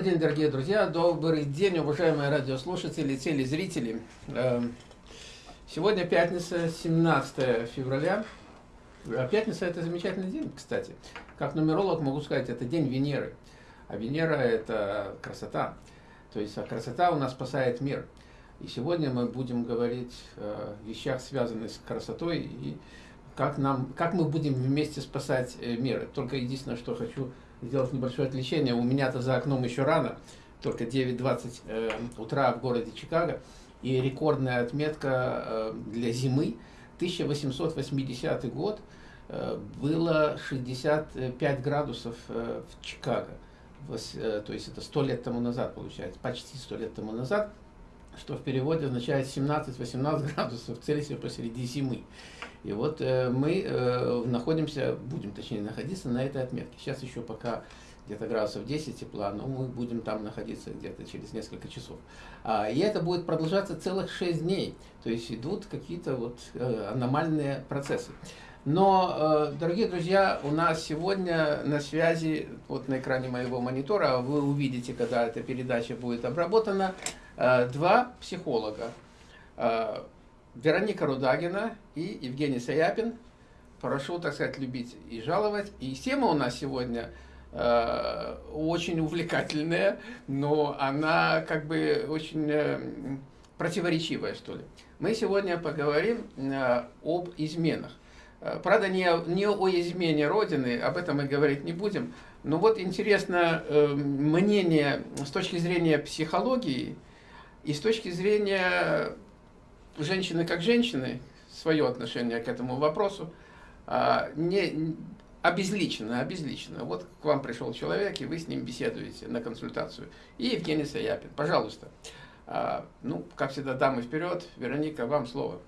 Добрый день, дорогие друзья, добрый день, уважаемые радиослушатели, телезрители. Эм, сегодня пятница, 17 февраля. А пятница это замечательный день, кстати. Как нумеролог могу сказать, это день Венеры. А Венера это красота. То есть а красота у нас спасает мир. И сегодня мы будем говорить о вещах, связанных с красотой и как, нам, как мы будем вместе спасать э, мир. Только единственное, что хочу сделать небольшое отвлечение. У меня-то за окном еще рано, только 9.20 э, утра в городе Чикаго. И рекордная отметка э, для зимы 1880 год э, было 65 градусов э, в Чикаго. Э, то есть это 100 лет тому назад получается, почти 100 лет тому назад, что в переводе означает 17-18 градусов Цельсия посреди зимы. И вот э, мы э, находимся, будем точнее находиться на этой отметке. Сейчас еще пока где-то градусов 10 тепла, но мы будем там находиться где-то через несколько часов. А, и это будет продолжаться целых 6 дней. То есть идут какие-то вот э, аномальные процессы. Но, э, дорогие друзья, у нас сегодня на связи, вот на экране моего монитора, вы увидите, когда эта передача будет обработана, два психолога. Э, Вероника Рудагина и Евгений Саяпин. Прошу, так сказать, любить и жаловать. И тема у нас сегодня э, очень увлекательная, но она как бы очень э, противоречивая, что ли. Мы сегодня поговорим э, об изменах. Э, правда, не, не о измене Родины, об этом мы говорить не будем. Но вот интересно э, мнение с точки зрения психологии и с точки зрения женщины как женщины, свое отношение к этому вопросу, а, не, обезличено, обезличено. Вот к вам пришел человек, и вы с ним беседуете на консультацию. И Евгений Саяпин, пожалуйста. А, ну, как всегда, дамы вперед. Вероника, вам слово.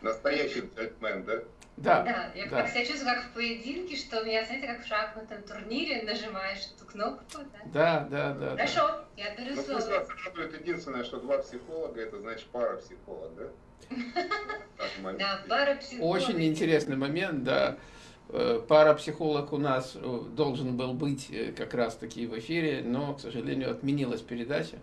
Настоящий джентльмен, да? Да. Да, я да. как себя чувствую, как в поединке, что меня, знаете, как в шахматном турнире нажимаешь эту кнопку, да? Да, да, да. Хорошо, да. я беру ну, слово. Вас радует единственное, что два психолога, это значит пара психолог, да? Да, пара психолог. Очень интересный момент, да. Э, Парапсихолог у нас э, должен был быть э, как раз таки в эфире, но, к сожалению, отменилась передача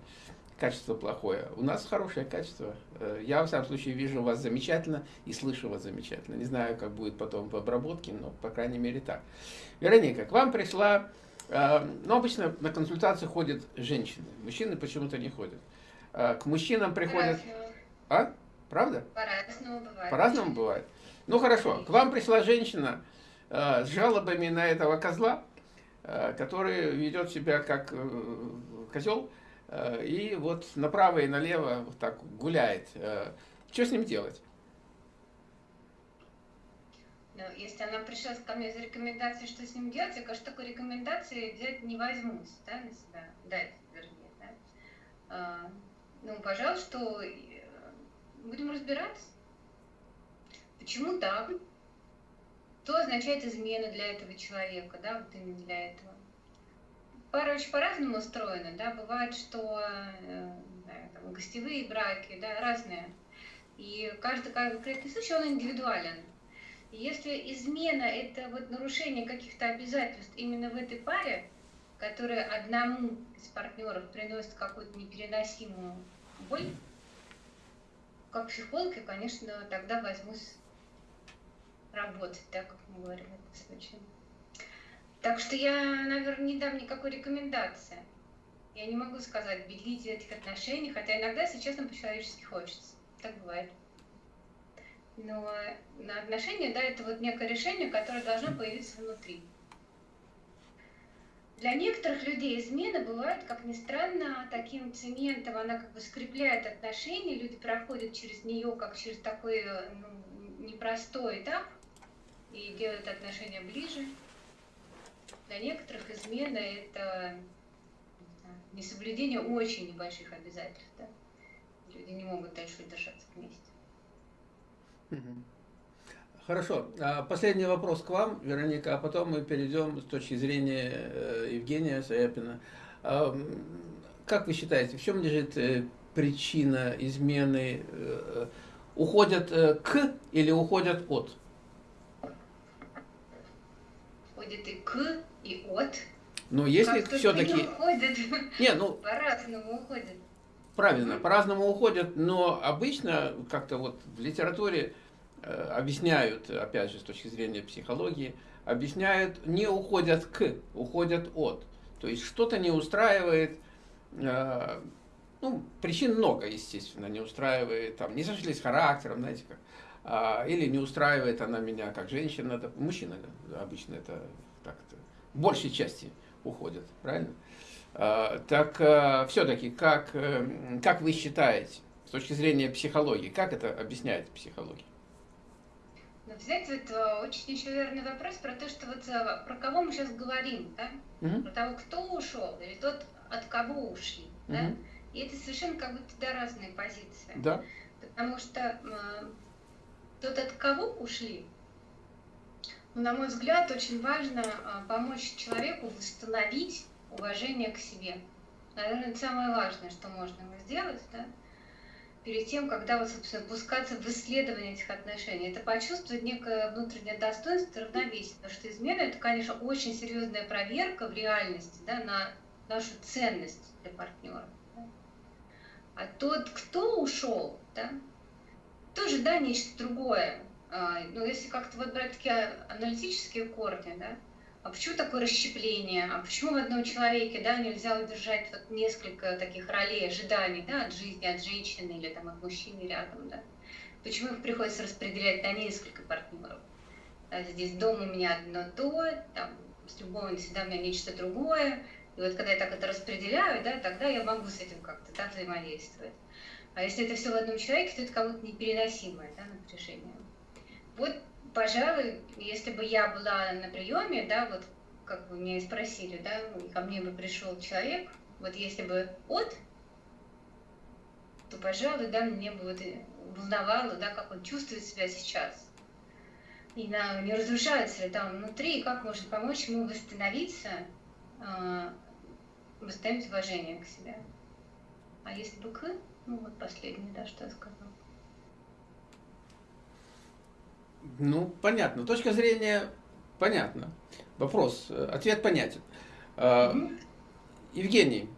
качество плохое. У нас хорошее качество. Э, я, в всяком случае, вижу вас замечательно и слышу вас замечательно. Не знаю, как будет потом в обработке, но, по крайней мере, так. Вероника, к вам пришла... Э, ну, обычно на консультации ходят женщины. Мужчины почему-то не ходят. Э, к мужчинам приходят... А? Правда? По-разному бывает. По-разному бывает. Ну, хорошо. К вам пришла женщина с жалобами на этого козла, который ведет себя как козел, и вот направо и налево вот так гуляет. Э, что с ним делать? Ну, если она пришла ко мне за рекомендацией, что с ним делать, я, конечно, такой рекомендации взять не возьмусь, да, на себя, дать, вернее, да. А, ну, пожалуйста, э, будем разбираться. Почему так? Что означает измена для этого человека, да, вот именно для этого? Пара очень по-разному устроена, да, бывает, что э, там, гостевые браки, да, разные. И каждый конкретный случай, он индивидуален. Если измена – это вот нарушение каких-то обязательств именно в этой паре, которая одному из партнеров приносит какую-то непереносимую боль, как психолог, я, конечно, тогда возьмусь работать, так как мы говорим в этом случае. Так что я, наверное, не дам никакой рекомендации. Я не могу сказать, беглите этих отношений, хотя иногда, если честно, по-человечески хочется. Так бывает. Но на отношения, да, это вот некое решение, которое должно появиться внутри. Для некоторых людей измена бывает, как ни странно, таким цементом, она как бы скрепляет отношения, люди проходят через нее как через такой ну, непростой этап и делают отношения ближе. Для некоторых измена – это несоблюдение очень небольших обязательств. Да? Люди не могут дальше держаться вместе. Хорошо. А последний вопрос к вам, Вероника, а потом мы перейдем с точки зрения э, Евгения Саяпина. А, как вы считаете, в чем лежит э, причина измены? Э, уходят к или уходят от? Уходят и к, и от. Но если все-таки... Не, ну, По-разному уходят. правильно, по-разному уходят, но обычно как-то вот в литературе э, объясняют, опять же, с точки зрения психологии, объясняют, не уходят к, уходят от. То есть что-то не устраивает, э, ну, причин много, естественно, не устраивает, там, не сошлись с характером, знаете как, или не устраивает она меня как женщина, да, мужчина да, обычно это так-то, большей части уходят, правильно? А, так а, все-таки, как, э, как вы считаете, с точки зрения психологии, как это объясняет психология? Ну, знаете, это очень еще верный вопрос про то, что вот э, про кого мы сейчас говорим, да? Мгм. Про того, кто ушел, или тот, от кого ушли, да? Мгм. И это совершенно как будто да, разные позиции. Да? Потому что тот, от кого ушли, ну, на мой взгляд, очень важно э, помочь человеку восстановить уважение к себе. Наверное, это самое важное, что можно ему сделать, да? перед тем, когда вот, собственно, пускаться в исследование этих отношений. Это почувствовать некое внутреннее достоинство и равновесие. Потому что измена – это, конечно, очень серьезная проверка в реальности да, на нашу ценность для партнера. А тот, кто ушел, да, тоже, да, нечто другое. А, Ну, если как-то вот брать такие аналитические корни, да, а почему такое расщепление? А почему в одном человеке, да, нельзя удержать вот несколько таких ролей, ожиданий, да, от жизни, от женщины или там от мужчины рядом, да? Почему их приходится распределять на несколько партнеров? Да, здесь дома у меня одно то, там, с любовницей, да, у меня нечто другое. И вот когда я так это распределяю, да, тогда я могу с этим как-то да, взаимодействовать. А если это все в одном человеке, то это как будто непереносимое да, напряжение. Вот, пожалуй, если бы я была на приеме, да, вот как вы меня и спросили, да, и ко мне бы пришел человек, вот если бы от, то, пожалуй, да, мне бы вот волновало, да, как он чувствует себя сейчас. И на, не разрушается ли там внутри, и как можно помочь ему восстановиться, э, восстановить уважение к себе. А если бы к, ну вот последнее, да, что я сказала. Ну, понятно. Точка зрения понятна. Вопрос, э, ответ понятен. А. Евгений,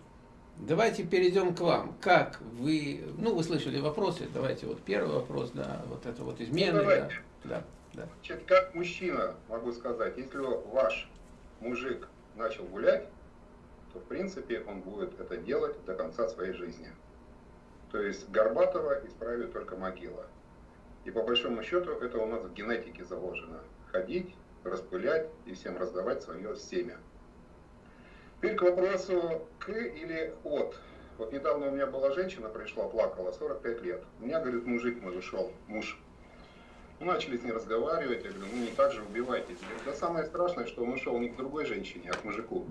давайте перейдем к вам. Как вы, ну, вы слышали вопросы, давайте вот первый вопрос, да, вот это вот измены, Ну, да, да, да. Значит, как мужчина могу сказать, если ваш мужик начал гулять, то в принципе он будет это делать до конца своей жизни. То есть Горбатова исправит только могила. И по большому счету это у нас в генетике заложено. Ходить, распылять и всем раздавать свое семя. Теперь к вопросу к или от. Вот недавно у меня была женщина, пришла, плакала, 45 лет. У меня, говорит, мужик мой ушел, муж. Ну, начали с ней разговаривать, я говорю, ну не так же убивайтесь. Говорит, Да самое страшное, что он ушел не к другой женщине, а к мужику.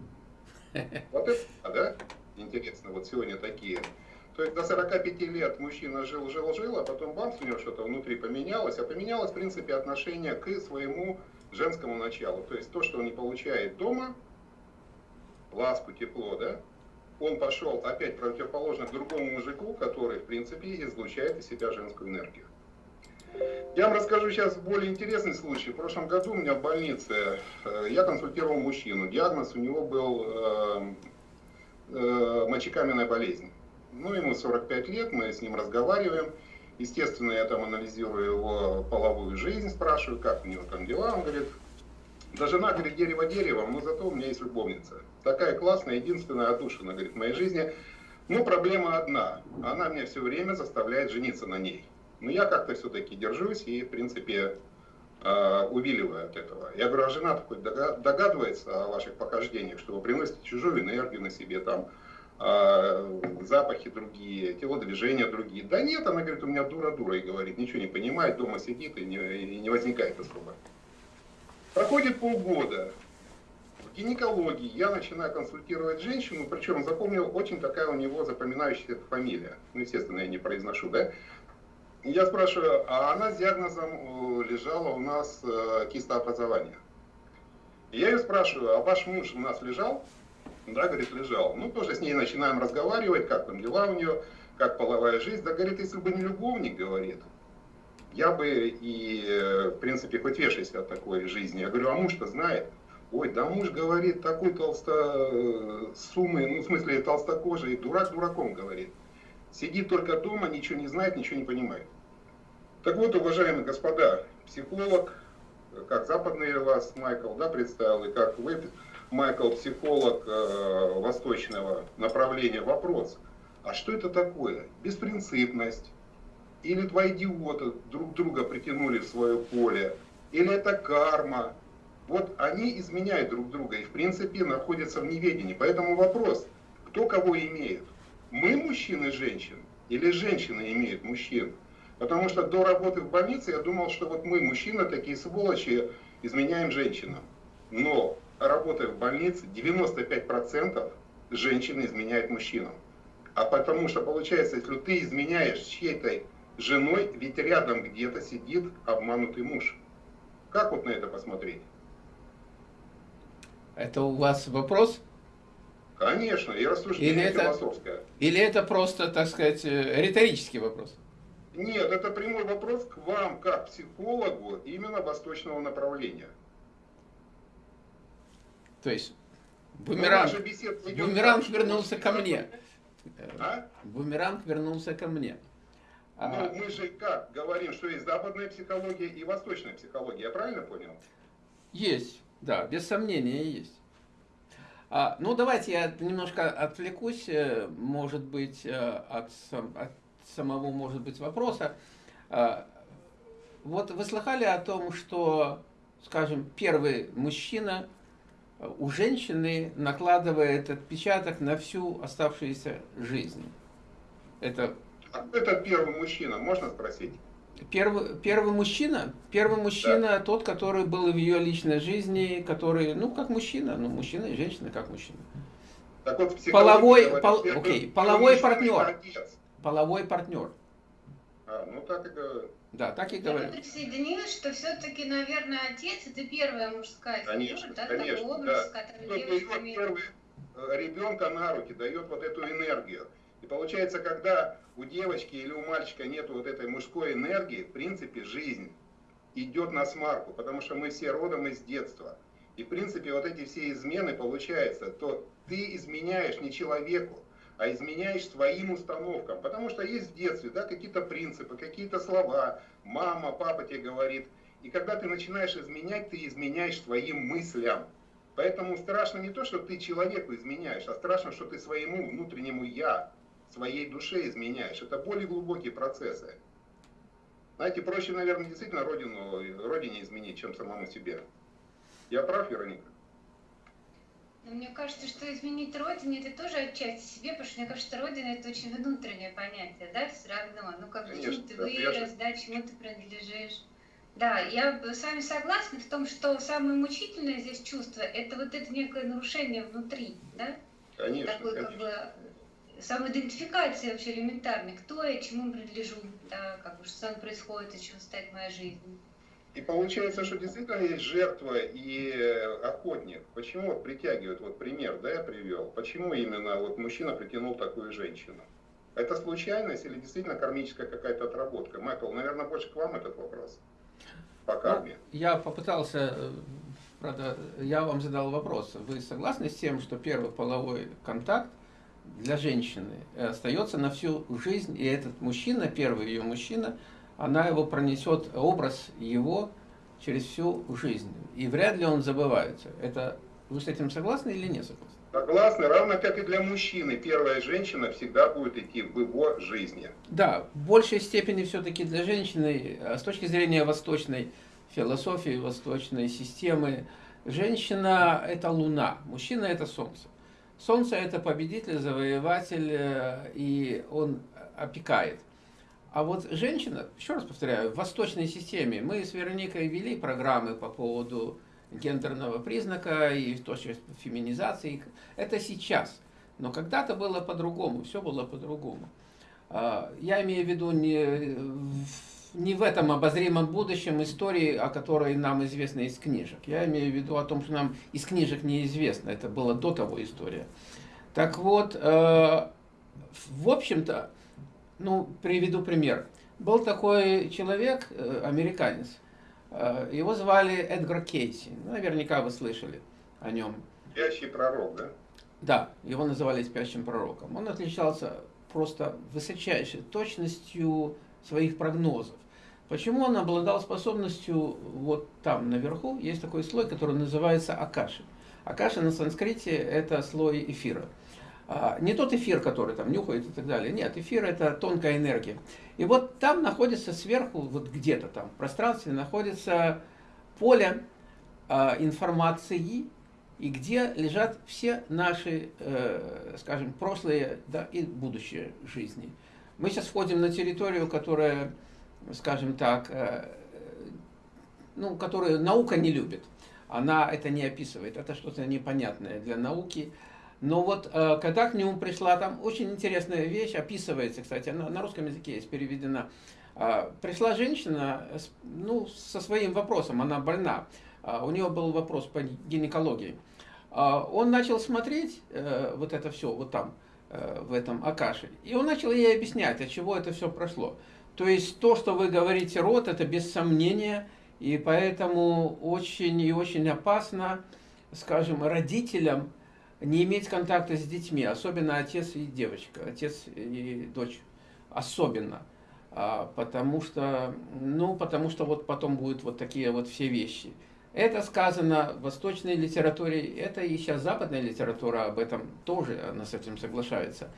Вот это, да? Интересно, вот сегодня такие. То есть до 45 лет мужчина жил, жил, жил, а потом бамс, у него что-то внутри поменялось, а поменялось, в принципе, отношение к своему женскому началу. То есть то, что он не получает дома, ласку, тепло, да, он пошел опять противоположно к другому мужику, который, в принципе, излучает из себя женскую энергию. Я вам расскажу сейчас более интересный случай. В прошлом году у меня в больнице э, я консультировал мужчину. Диагноз у него был э, э, мочекаменная болезнь. Ну, ему 45 лет, мы с ним разговариваем. Естественно, я там анализирую его половую жизнь, спрашиваю, как у него там дела. Он говорит, да жена, говорит, дерево деревом, но зато у меня есть любовница. Такая классная, единственная отдушина, говорит, в моей жизни. Но проблема одна. Она меня все время заставляет жениться на ней. Но я как-то все-таки держусь и, в принципе, э, увиливаю от этого. Я говорю, а жена такой догадывается о ваших похождениях, что вы приносите чужую энергию на себе, там, запахи другие, телодвижения другие. Да нет, она говорит, у меня дура-дура, и говорит, ничего не понимает, дома сидит и не, и не возникает особо. Проходит полгода. В гинекологии я начинаю консультировать женщину, причем запомнил очень такая у него запоминающаяся фамилия. Ну, естественно, я не произношу, да? Я спрашиваю, а она с диагнозом э, лежала у нас э, кистообразование. Я ее спрашиваю, а ваш муж у нас лежал? Да, говорит, лежал. Ну, тоже с ней начинаем разговаривать, как там дела у нее, как половая жизнь. Да, говорит, если бы не любовник, говорит, я бы и, э, в принципе, хоть вешайся от такой жизни. Я говорю, а муж-то знает? ой, да муж говорит такой толсто суммы, ну в смысле толстокожий, дурак дураком говорит. Сидит только дома, ничего не знает, ничего не понимает. Так вот, уважаемые господа, психолог, как западный вас Майкл да, представил, и как вы, Майкл, психолог э, восточного направления, вопрос, а что это такое? Беспринципность? Или два идиота друг друга притянули в свое поле? Или это карма? Вот они изменяют друг друга и в принципе находятся в неведении. Поэтому вопрос, кто кого имеет? Мы мужчины женщин или женщины имеют мужчин? Потому что до работы в больнице я думал, что вот мы, мужчины, такие сволочи, изменяем женщинам. Но работая в больнице, 95% женщины изменяют мужчинам. А потому что получается, если ты изменяешь чьей-то женой, ведь рядом где-то сидит обманутый муж. Как вот на это посмотреть? Это у вас вопрос? Конечно, и рассуждение или это, философское. Или это просто, так сказать, э, риторический вопрос? Нет, это прямой вопрос к вам, как психологу, именно восточного направления. То есть, бумеранг, бумеранг вернулся ко мне. А? Бумеранг вернулся ко мне. Ну, а... мы же как говорим, что есть западная психология и восточная психология, я правильно понял? Есть, да, без сомнения есть. А, ну, давайте я немножко отвлекусь, э, может быть, э, от, от самого, может быть, вопроса. А, вот вы слыхали о том, что, скажем, первый мужчина у женщины накладывает отпечаток на всю оставшуюся жизнь? Это... А это первый мужчина, можно спросить? Первый, первый мужчина, первый мужчина да. тот, который был в ее личной жизни, который, ну, как мужчина, ну, мужчина и женщина как мужчина. Так вот, половой, пол, окей, половой партнер. Половой партнер. А, ну так и. Да, так и говорю. Я присоединилась, что все-таки, наверное, отец это первая мужская конечно, да, конечно, такой образ, да. который девушка первый э, ребенка на руки, дает вот эту энергию. И получается, когда у девочки или у мальчика нет вот этой мужской энергии, в принципе, жизнь идет на смарку, потому что мы все родом из детства. И, в принципе, вот эти все измены, получается, то ты изменяешь не человеку, а изменяешь своим установкам. Потому что есть в детстве да, какие-то принципы, какие-то слова, мама, папа тебе говорит. И когда ты начинаешь изменять, ты изменяешь своим мыслям. Поэтому страшно не то, что ты человеку изменяешь, а страшно, что ты своему внутреннему «я», своей душе изменяешь. Это более глубокие процессы. Знаете, проще, наверное, действительно родину, родине изменить, чем самому себе. Я прав, Вероника? Но мне кажется, что изменить родину это тоже отчасти себе, потому что мне кажется, родина это очень внутреннее понятие, да, все равно. Ну, как Конечно, ты да, вырос, да, чему ты принадлежишь. Да, я с вами согласна в том, что самое мучительное здесь чувство это вот это некое нарушение внутри, да? Конечно. Конечно. как бы самоидентификация вообще элементарная, кто я, чему принадлежу, да, как бы что со мной происходит, и чего стоит моя жизнь. И получается, что действительно есть жертва и э, охотник. Почему вот притягивают, вот пример, да, я привел, почему именно вот мужчина притянул такую женщину? Это случайность или действительно кармическая какая-то отработка? Майкл, наверное, больше к вам этот вопрос по ну, карме. Ну, я попытался, э, правда, я вам задал вопрос. Вы согласны с тем, что первый половой контакт для женщины остается на всю жизнь, и этот мужчина, первый ее мужчина, она его пронесет, образ его через всю жизнь. И вряд ли он забывается. Это вы с этим согласны или не согласны? Согласны, равно как и для мужчины. Первая женщина всегда будет идти в его жизни. Да, в большей степени все-таки для женщины, а с точки зрения восточной философии, восточной системы, женщина – это луна, мужчина – это солнце. Солнце – это победитель, завоеватель, э, и он опекает. А вот женщина, еще раз повторяю, в восточной системе, мы с Вероникой вели программы по поводу гендерного признака и то, что феминизации. Это сейчас. Но когда-то было по-другому, все было по-другому. А, я имею в виду не, не в этом обозримом будущем истории, о которой нам известно из книжек. Я имею в виду о том, что нам из книжек неизвестно. Это было до того история. Так вот, э, в общем-то, ну, приведу пример. Был такой человек, э, американец, э, его звали Эдгар Кейси, ну, наверняка вы слышали. о нем. Спящий пророк, да? Да, его называли спящим пророком. Он отличался просто высочайшей точностью своих прогнозов. Почему он обладал способностью, вот там наверху есть такой слой, который называется Акаши. Акаши на санскрите это слой эфира. А, не тот эфир, который там нюхает и так далее. Нет, эфир это тонкая энергия. И вот там находится сверху, вот где-то там в пространстве находится поле а, информации, и где лежат все наши, э, скажем, прошлые да, и будущие жизни. Мы сейчас входим на территорию, которая, скажем так, э, ну, которую наука не любит. Она это не описывает, это что-то непонятное для науки. Но вот э, когда к нему пришла, там очень интересная вещь, описывается, кстати, она на русском языке есть переведена. Э, пришла женщина ну, со своим вопросом, она больна. Э, у нее был вопрос по гинекологии. Он начал смотреть вот это все вот там, в этом Акаше, и он начал ей объяснять, от чего это все прошло. То есть то, что вы говорите род, это без сомнения, и поэтому очень и очень опасно, скажем, родителям, не иметь контакта с детьми, особенно отец и девочка, отец и дочь, особенно. А, потому что, ну, потому что вот потом будут вот такие вот все вещи. Это сказано в восточной литературе, это и сейчас западная литература об этом тоже, она с этим соглашается.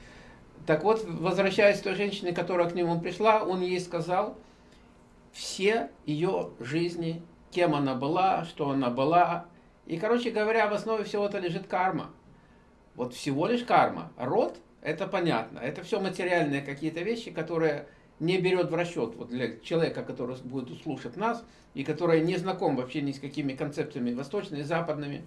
Так вот, возвращаясь к той женщине, которая к нему пришла, он ей сказал все ее жизни, кем она была, что она была. И, короче говоря, в основе всего-то лежит карма. Вот всего лишь карма. Род, это понятно. Это все материальные какие-то вещи, которые не берет в расчет вот для человека, который будет слушать нас, и который не знаком вообще ни с какими концепциями восточными, западными,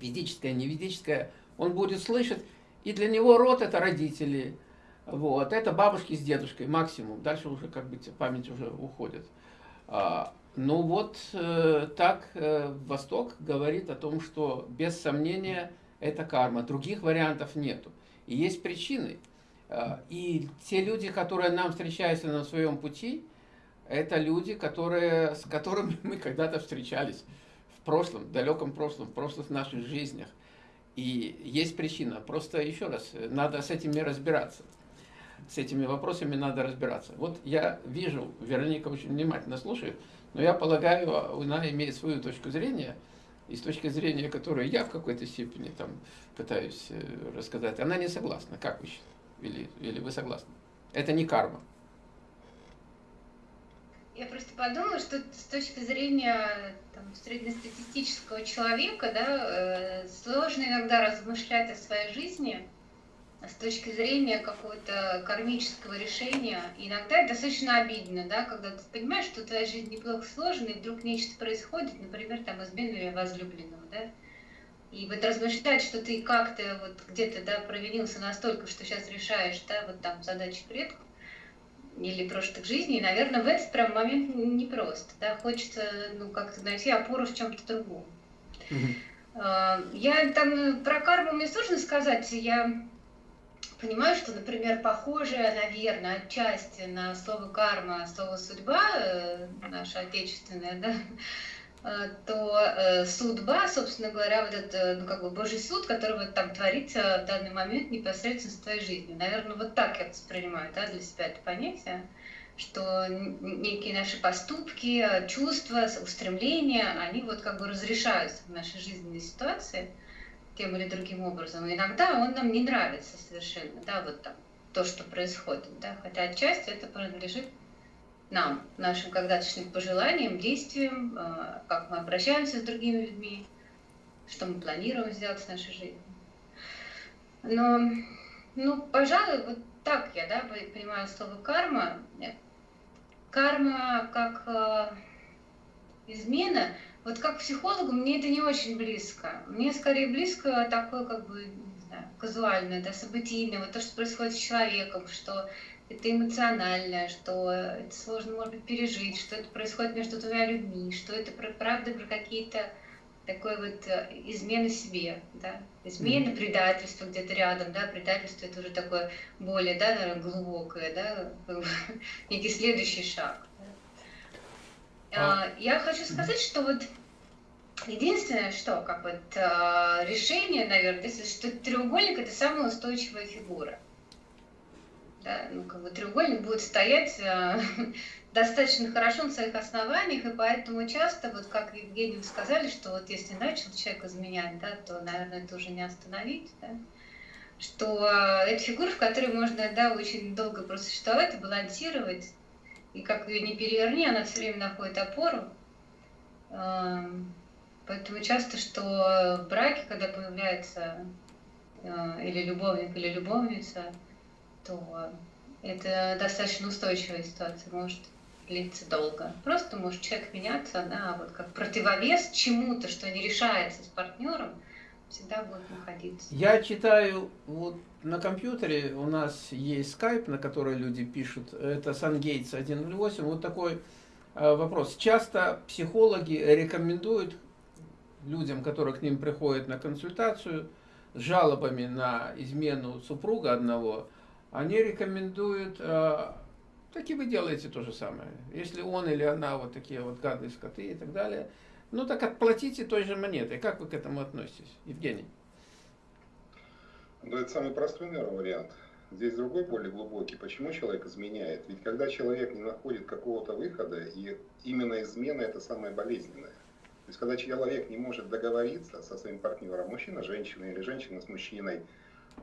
ведическое, не ведическое, он будет слышать, и для него род это родители, вот, это бабушки с дедушкой максимум, дальше уже как бы память уже уходит. А, ну вот э, так э, Восток говорит о том, что без сомнения это карма. Других вариантов нету. И есть причины. А, и те люди, которые нам встречаются на своем пути, это люди, которые, с которыми мы когда-то встречались в прошлом, в далеком прошлом, в прошлых наших жизнях. И есть причина. Просто еще раз, надо с этими разбираться. С этими вопросами надо разбираться. Вот я вижу, Вероника очень внимательно слушает, но я полагаю, она имеет свою точку зрения – и с точки зрения которой я в какой-то степени там пытаюсь э, рассказать, она не согласна. Как вы считаете? Или, или вы согласны? Это не карма. Я просто подумала, что с точки зрения там, среднестатистического человека, да, э, сложно иногда размышлять о своей жизни, с точки зрения какого-то кармического решения, иногда это достаточно обидно, да, когда ты понимаешь, что твоя жизнь неплохо сложена, и вдруг нечто происходит, например, там измену возлюбленного, да, и вот размышлять, что ты как-то вот где-то, да, провинился настолько, что сейчас решаешь, да, вот там задачи предков, или прошлых жизней, наверное, в этот прям момент непросто, да, хочется, ну, как-то найти опору в чем-то другом. Mm-hmm. Я там про карму мне сложно сказать, я понимаю, что, например, похожее, наверное, отчасти на слово карма, слово судьба, э, наша отечественная, да, э, то э, судьба, собственно говоря, вот это, ну, как бы Божий суд, который вот там творится в данный момент непосредственно с твоей жизнью. Наверное, вот так я воспринимаю, да, для себя это понятие, что некие наши поступки, чувства, устремления, они вот как бы разрешаются в нашей жизненной ситуации – тем или другим образом. И иногда он нам не нравится совершенно, да, вот там, то, что происходит, да, хотя отчасти это принадлежит нам, нашим когда-тошним пожеланиям, действиям, э, как мы обращаемся с другими людьми, что мы планируем сделать в нашей жизни. Но, ну, пожалуй, вот так я, да, понимаю слово карма. Карма как э, измена, вот как психологу мне это не очень близко. Мне скорее близко такое, как бы, не знаю, казуальное, да, событийное, вот то, что происходит с человеком, что это эмоциональное, что это сложно, может быть, пережить, что это происходит между двумя людьми, что это про, правда про какие-то такой вот э, измены себе, да, измены, mm-hmm. предательство где-то рядом, да, предательство это уже такое более, да, наверное, глубокое, да, некий следующий шаг. А. а, я хочу сказать, что вот Единственное, что как бы это решение, наверное, если что треугольник это самая устойчивая фигура. Да, ну, как бы треугольник будет стоять э, достаточно хорошо на своих основаниях, и поэтому часто, вот как Евгений вы сказали, что вот если начал человек изменять, да, то, наверное, это уже не остановить, да, что э, это фигура, в которой можно, да, очень долго просуществовать и балансировать, и как ее не переверни, она все время находит опору. Эм, поэтому часто, что в браке, когда появляется э, или любовник, или любовница, то это достаточно устойчивая ситуация, может длиться долго. Просто может человек меняться, да, вот как противовес чему-то, что не решается с партнером, всегда будет находиться. Я читаю вот на компьютере, у нас есть скайп, на который люди пишут, это SunGates 108, вот такой э, вопрос. Часто психологи рекомендуют людям, которые к ним приходят на консультацию, с жалобами на измену супруга одного, они рекомендуют, э, так и вы делаете то же самое. Если он или она вот такие вот гадые скоты и так далее, ну так отплатите той же монетой. Как вы к этому относитесь, Евгений? Ну, это самый простой, наверное, вариант. Здесь другой, более глубокий. Почему человек изменяет? Ведь когда человек не находит какого-то выхода, и именно измена это самое болезненное. То есть, когда человек не может договориться со своим партнером, мужчина с женщиной или женщина с мужчиной,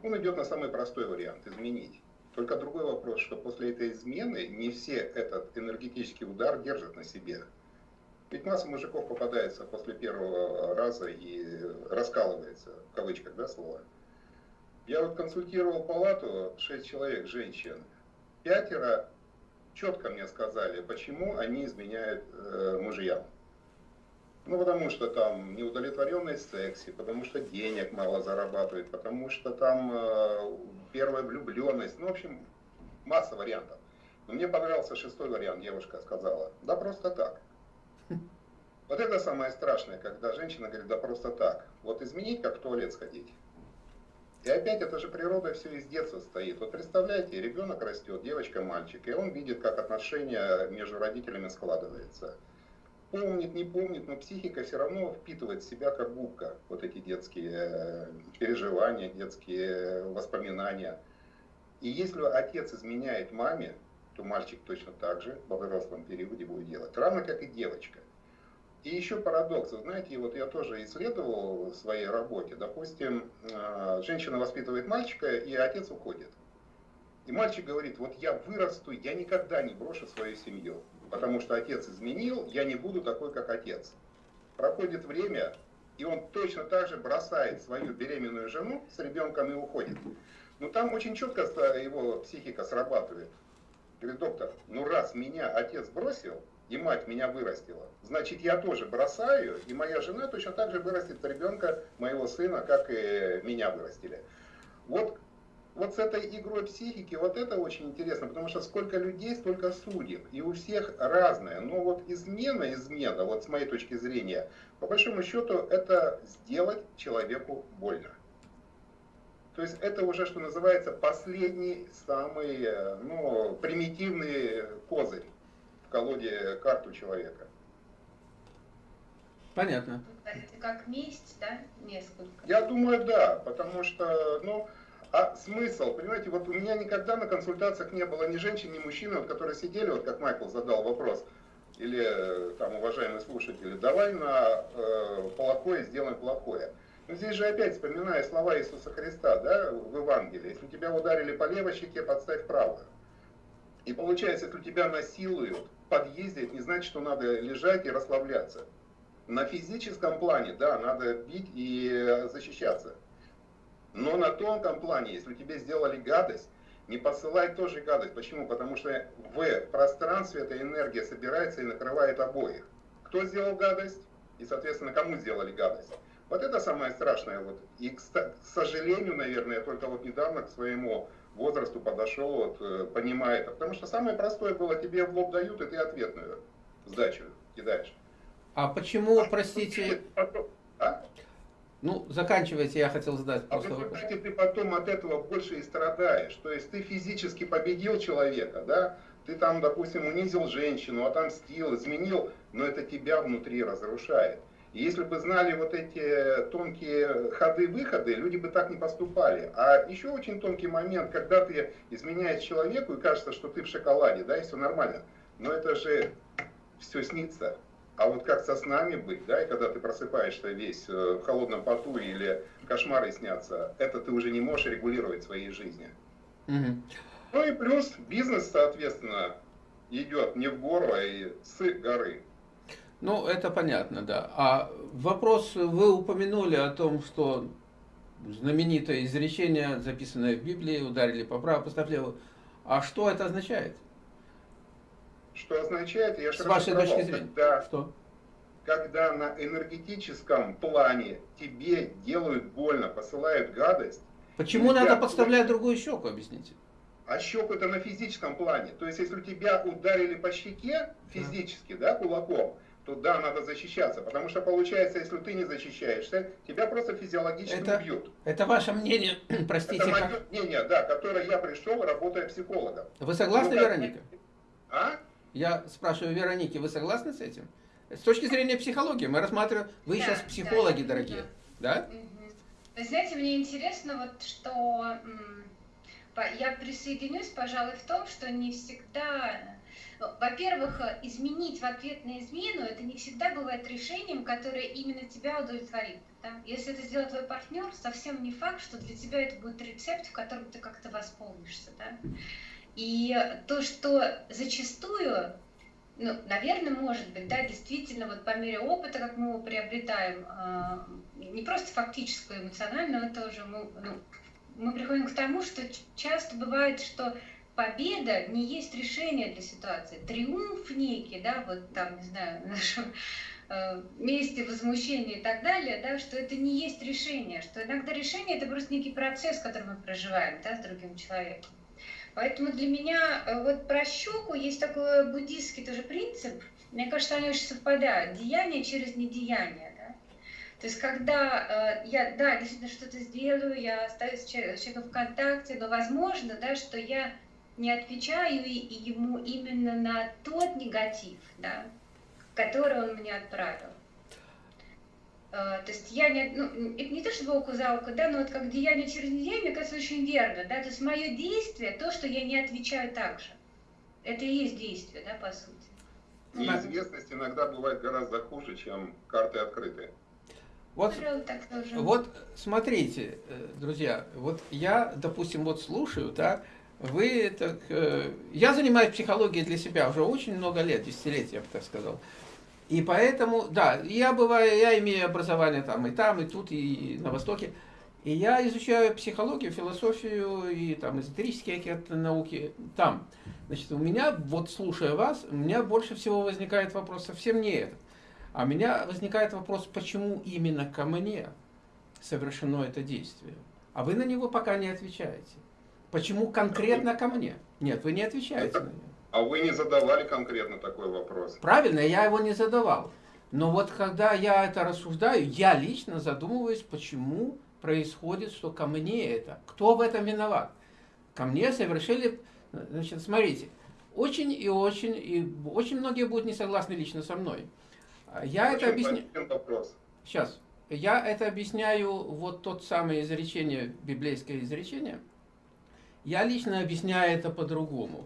он идет на самый простой вариант – изменить. Только другой вопрос, что после этой измены не все этот энергетический удар держат на себе. Ведь масса мужиков попадается после первого раза и раскалывается, в кавычках, да, слово. Я вот консультировал палату, 6 человек, женщин. Пятеро четко мне сказали, почему они изменяют э, мужьям. Ну, потому что там неудовлетворенность в сексе, потому что денег мало зарабатывает, потому что там э, первая влюбленность. Ну, в общем, масса вариантов. Но мне понравился шестой вариант, девушка сказала. Да просто так. Вот это самое страшное, когда женщина говорит, да просто так. Вот изменить, как в туалет сходить. И опять это же природа все из детства стоит. Вот представляете, ребенок растет, девочка, мальчик, и он видит, как отношения между родителями складываются помнит, не помнит, но психика все равно впитывает в себя как губка вот эти детские э, переживания, детские воспоминания. И если отец изменяет маме, то мальчик точно так же во взрослом периоде будет делать, равно как и девочка. И еще парадокс, вы знаете, вот я тоже исследовал в своей работе, допустим, э, женщина воспитывает мальчика, и отец уходит. И мальчик говорит, вот я вырасту, я никогда не брошу свою семью потому что отец изменил, я не буду такой, как отец. Проходит время, и он точно так же бросает свою беременную жену с ребенком и уходит. Но там очень четко его психика срабатывает. Говорит, доктор, ну раз меня отец бросил, и мать меня вырастила, значит я тоже бросаю, и моя жена точно так же вырастет ребенка, моего сына, как и меня вырастили. Вот вот с этой игрой психики, вот это очень интересно, потому что сколько людей, столько судеб, и у всех разное. Но вот измена, измена, вот с моей точки зрения, по большому счету, это сделать человеку больно. То есть это уже, что называется, последний, самый ну, примитивный козырь колоде карту человека. Понятно. Это как месть, да, несколько? Я думаю, да, потому что, ну, а смысл, понимаете, вот у меня никогда на консультациях не было ни женщин, ни мужчин, вот, которые сидели, вот как Майкл задал вопрос, или там уважаемые слушатели, давай на э, плохое сделаем плохое. Но здесь же опять вспоминая слова Иисуса Христа, да, в Евангелии, если тебя ударили по левой щеке, подставь правую. И получается, если тебя насилуют подъезде, это не значит, что надо лежать и расслабляться. На физическом плане, да, надо бить и защищаться. Но на тонком плане, если тебе сделали гадость, не посылай тоже гадость. Почему? Потому что в пространстве эта энергия собирается и накрывает обоих. Кто сделал гадость? И, соответственно, кому сделали гадость? Вот это самое страшное. Вот. И, к сожалению, наверное, я только вот недавно к своему возрасту подошел, вот, э, понимая это. Потому что самое простое было, тебе в лоб дают, и ты ответную сдачу кидаешь. А почему, простите... А? Ну, заканчивайте, я хотел задать а просто а в результате ты потом от этого больше и страдаешь. То есть ты физически победил человека, да, ты там, допустим, унизил женщину, отомстил, изменил, но это тебя внутри разрушает. Если бы знали вот эти тонкие ходы-выходы, люди бы так не поступали. А еще очень тонкий момент, когда ты изменяешь человеку и кажется, что ты в шоколаде, да, и все нормально. Но это же все снится. А вот как со снами быть, да, и когда ты просыпаешься весь э, в холодном поту или кошмары снятся, это ты уже не можешь регулировать в своей жизни. Угу. Ну и плюс бизнес, соответственно, идет не в гору, а и с горы. Ну, это понятно, да. А вопрос, вы упомянули о том, что знаменитое изречение, записанное в Библии, ударили по праву, поставь левую. А что это означает? Что означает, я С вашей точки зрения. Когда, что? когда на энергетическом плане тебе делают больно, посылают гадость. Почему надо подставлять другую щеку, объясните? А щеку это на физическом плане. То есть, если тебя ударили по щеке физически, да, кулаком, то да, надо защищаться. Потому что получается, если ты не защищаешься, тебя просто физиологически это, убьют. Это ваше мнение, простите. Это мое как... мнение, да, которое я пришел, работая психологом. Вы согласны, ну, Вероника? А? Я спрашиваю Вероники, вы согласны с этим? С точки зрения психологии мы рассматриваем, вы да, сейчас психологи, да, дорогие, да? Вы знаете, мне интересно вот, что я присоединюсь, пожалуй, в том, что не всегда, во-первых, изменить в ответ на измену, это не всегда бывает решением, которое именно тебя удовлетворит. Да? Если это сделает твой партнер, совсем не факт, что для тебя это будет рецепт, в котором ты как-то восполнишься. Да? И то, что зачастую, ну, наверное, может быть, да, действительно, вот по мере опыта, как мы его приобретаем, а, не просто фактического, эмоционального тоже, мы, ну, мы приходим к тому, что часто бывает, что победа не есть решение для ситуации. Триумф некий, да, вот там, не знаю, в нашем э, месте возмущения и так далее, да, что это не есть решение, что иногда решение это просто некий процесс, который мы проживаем, да, с другим человеком. Поэтому для меня э, вот про щеку есть такой буддийский тоже принцип. Мне кажется, они очень совпадают. Деяние через недеяние. Да? То есть, когда э, я, да, действительно что-то сделаю, я остаюсь с человеком в контакте, но возможно, да, что я не отвечаю ему именно на тот негатив, да, который он мне отправил. Э, то есть я не, ну, это не то, чтобы око за око, да, но вот как деяние через деяние, мне кажется, очень верно, да, то есть мое действие, то, что я не отвечаю так же, это и есть действие, да, по сути. Неизвестность иногда бывает гораздо хуже, чем карты открытые. Вот, вот смотрите, э, друзья, вот я, допустим, вот слушаю, да, вы так, э, я занимаюсь психологией для себя уже очень много лет, десятилетия, я бы так сказал. И поэтому, да, я бываю, я имею образование там и там, и тут, и на Востоке. И я изучаю психологию, философию и там эзотерические какие-то науки там. Значит, у меня, вот слушая вас, у меня больше всего возникает вопрос совсем не этот. А у меня возникает вопрос, почему именно ко мне совершено это действие? А вы на него пока не отвечаете. Почему конкретно ко мне? Нет, вы не отвечаете на него. А вы не задавали конкретно такой вопрос? Правильно, я его не задавал. Но вот когда я это рассуждаю, я лично задумываюсь, почему происходит, что ко мне это. Кто в этом виноват? Ко мне совершили... Значит, смотрите, очень и очень, и очень многие будут не согласны лично со мной. Я это объясняю... Сейчас. Я это объясняю, вот тот самое изречение, библейское изречение. Я лично объясняю это по-другому.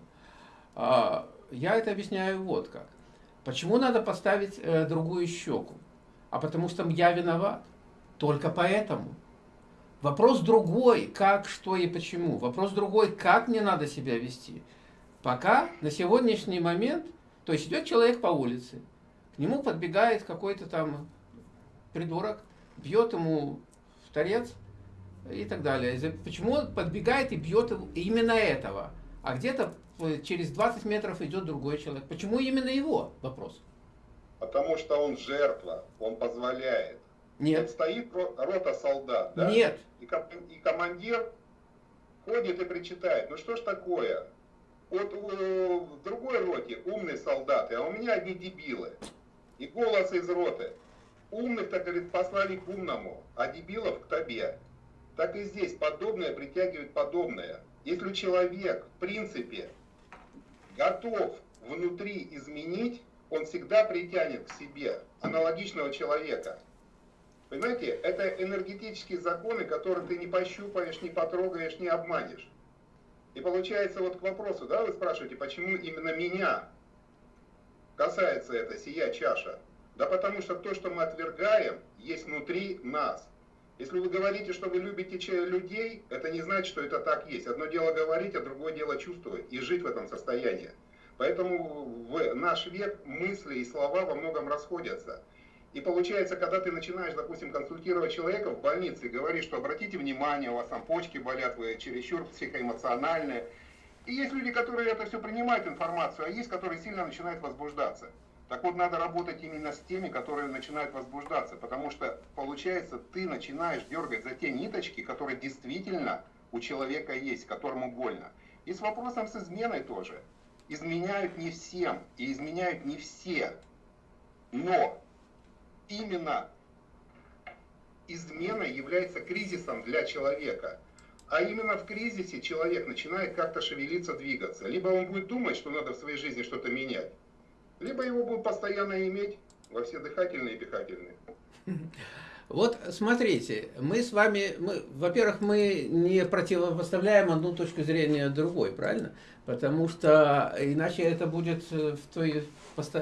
А, я это объясняю вот как. Почему надо поставить э, другую щеку? А потому что я виноват. Только поэтому. Вопрос другой, как, что и почему. Вопрос другой, как мне надо себя вести. Пока на сегодняшний момент, то есть идет человек по улице, к нему подбегает какой-то там придурок, бьет ему в торец и так далее. Почему он подбегает и бьет именно этого? А где-то через 20 метров идет другой человек. Почему именно его? Вопрос. Потому что он жертва, он позволяет. Нет. Вот стоит рота солдат, да? Нет. И, и командир ходит и причитает, ну что ж такое? Вот в другой роте умные солдаты, а у меня одни дебилы. И голос из роты. Умных-то, говорит, послали к умному, а дебилов к тебе. Так и здесь подобное притягивает подобное. Если человек, в принципе, готов внутри изменить, он всегда притянет к себе аналогичного человека. Понимаете, это энергетические законы, которые ты не пощупаешь, не потрогаешь, не обманешь. И получается вот к вопросу, да, вы спрашиваете, почему именно меня касается это сия чаша? Да потому что то, что мы отвергаем, есть внутри нас. Если вы говорите, что вы любите людей, это не значит, что это так есть. Одно дело говорить, а другое дело чувствовать и жить в этом состоянии. Поэтому в наш век мысли и слова во многом расходятся. И получается, когда ты начинаешь, допустим, консультировать человека в больнице и говоришь, что обратите внимание, у вас там почки болят, вы чересчур психоэмоциональные. И есть люди, которые это все принимают информацию, а есть, которые сильно начинают возбуждаться. Так вот, надо работать именно с теми, которые начинают возбуждаться, потому что, получается, ты начинаешь дергать за те ниточки, которые действительно у человека есть, которому больно. И с вопросом с изменой тоже. Изменяют не всем, и изменяют не все. Но именно измена является кризисом для человека. А именно в кризисе человек начинает как-то шевелиться, двигаться. Либо он будет думать, что надо в своей жизни что-то менять, либо его будут постоянно иметь во все дыхательные и дыхательные. Вот смотрите, мы с вами, во-первых, мы не противопоставляем одну точку зрения другой, правильно? Потому что иначе это будет в той,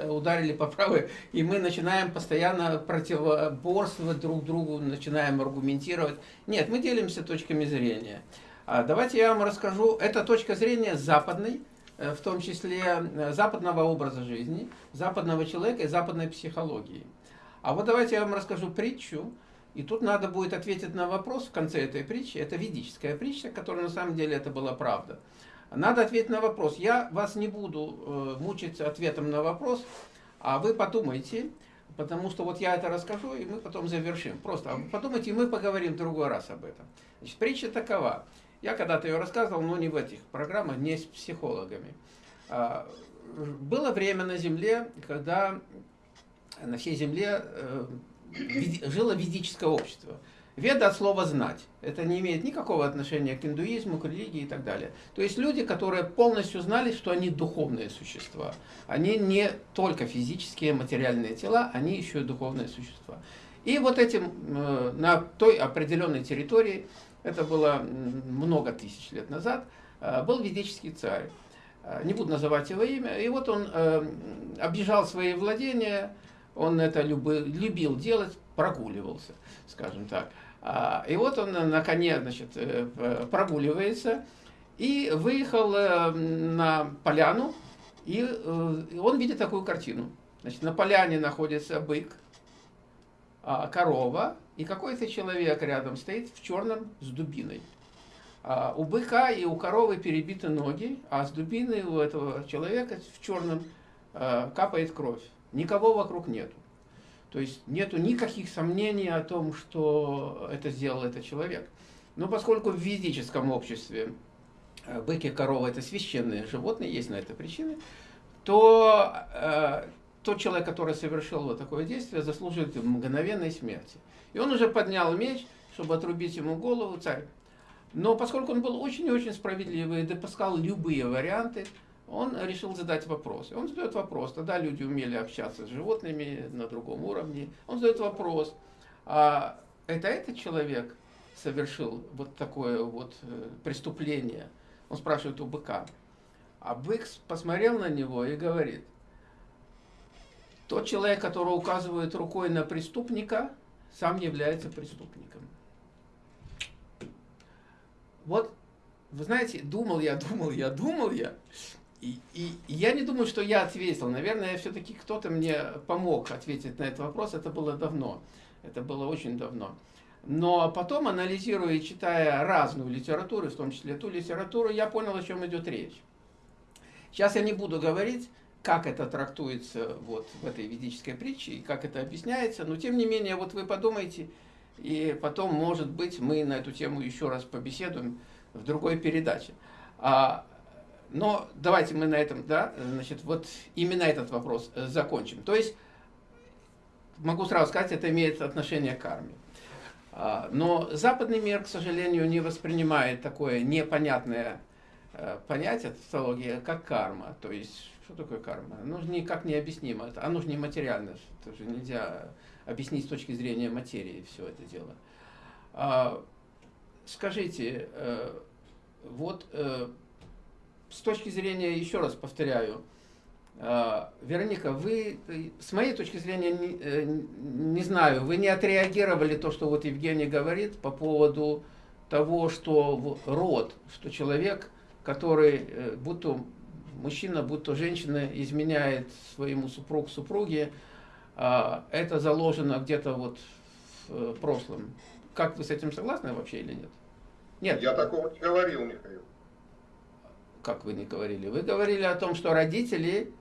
ударили по правой, и мы начинаем постоянно противоборствовать друг другу, начинаем аргументировать. Нет, мы делимся точками зрения. А давайте я вам расскажу, это точка зрения западной, Э, в том числе э, западного образа жизни, западного человека и западной психологии. А вот давайте я вам расскажу притчу, и тут надо будет ответить на вопрос в конце этой притчи. Это ведическая притча, которая на самом деле это была правда. Надо ответить на вопрос. Я вас не буду э, мучить ответом на вопрос, а вы подумайте, потому что вот я это расскажу, и мы потом завершим. Просто подумайте, и мы поговорим в другой раз об этом. Значит, притча такова. Я когда-то ее рассказывал, но не в этих программах, не с психологами. А, было время на Земле, когда на всей Земле э, жило ведическое общество. Веда от слова «знать». Это не имеет никакого отношения к индуизму, к религии и так далее. То есть люди, которые полностью знали, что они духовные существа. Они не только физические, материальные тела, они еще и духовные существа. И вот этим, э, на той определенной территории это было много тысяч лет назад, э, был ведический царь. Э, не буду называть его имя. И вот он э, объезжал свои владения, он это любил делать, прогуливался, скажем так. А, и вот он на коне значит, прогуливается и выехал на поляну, и он видит такую картину. Значит, на поляне находится бык, а, корова, и какой-то человек рядом стоит в черном с дубиной. А у быка и у коровы перебиты ноги, а с дубиной у этого человека в черном а, капает кровь. Никого вокруг нету. То есть нету никаких сомнений о том, что это сделал этот человек. Но поскольку в ведическом обществе а, быки и коровы это священные животные, есть на это причины, то э, тот человек, который совершил вот такое действие, заслуживает мгновенной смерти. И он уже поднял меч, чтобы отрубить ему голову, царь. Но поскольку он был очень и очень справедливый и допускал любые варианты, он решил задать вопрос. Он задает вопрос. Тогда люди умели общаться с животными на другом уровне. Он задает вопрос. А это этот человек совершил вот такое вот э, преступление? Он спрашивает у быка. А бык посмотрел на него и говорит, тот человек, который указывает рукой на преступника, сам является преступником. Вот, вы знаете, думал я, думал я, думал я, и, и, и я не думаю, что я ответил. Наверное, все-таки кто-то мне помог ответить на этот вопрос. Это было давно. Это было очень давно. Но потом, анализируя и читая разную литературу, в том числе ту литературу, я понял, о чем идет речь. Сейчас я не буду говорить, как это трактуется вот в этой ведической притче и как это объясняется. Но тем не менее, вот вы подумайте, и потом, может быть, мы на эту тему еще раз побеседуем в другой передаче. А, но давайте мы на этом, да, значит, вот именно этот вопрос закончим. То есть, могу сразу сказать, это имеет отношение к карме. А, но западный мир, к сожалению, не воспринимает такое непонятное э, понятие, тавтология, как карма. То есть, Что такое карма? Оно же никак не объяснимо. Оно же не материально. Это же нельзя объяснить с точки зрения материи все это дело. А, скажите, э, вот э, с точки зрения, еще раз повторяю, э, Вероника, вы, с моей точки зрения, не, не знаю, вы не отреагировали то, что вот Евгений говорит по поводу того, что род, что человек, который, будто мужчина, будто женщина изменяет своему супругу, супруге, это заложено где-то вот в прошлом. Как вы с этим согласны вообще или нет? Нет. Я такого не говорил, Михаил. Как вы не говорили? Вы говорили о том, что родители...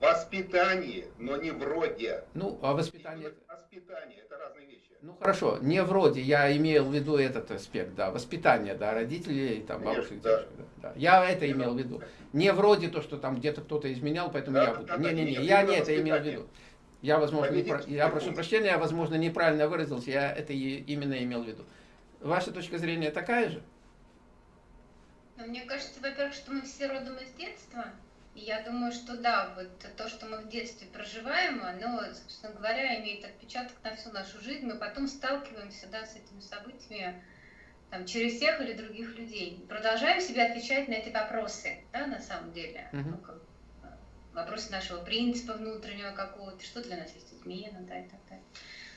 Воспитание, но не вроде. Ну, а воспитание... Воспитание, это разные вещи. Ну, хорошо, не вроде, я имел в виду этот аспект, да, воспитание, да, родителей, там, бабушек, да. дедушек, да, да. Я это имел в виду. Не вроде то, что там где-то кто-то изменял, поэтому да, я буду. Не-не-не, я не это имел в виду. Я, возможно, не про... я прошу прощения, я, возможно, неправильно выразился, я это именно имел в виду. Ваша точка зрения такая же? Ну, мне кажется, во-первых, что мы все родом из детства. Я думаю, что да, вот то, что мы в детстве проживаем, оно, собственно говоря, имеет отпечаток на всю нашу жизнь. Мы потом сталкиваемся да, с этими событиями там, через всех или других людей. Продолжаем себе отвечать на эти вопросы, да, на самом деле. Uh-huh. Ну, как, вопросы нашего принципа внутреннего какого-то, что для нас есть измена, да, и так далее.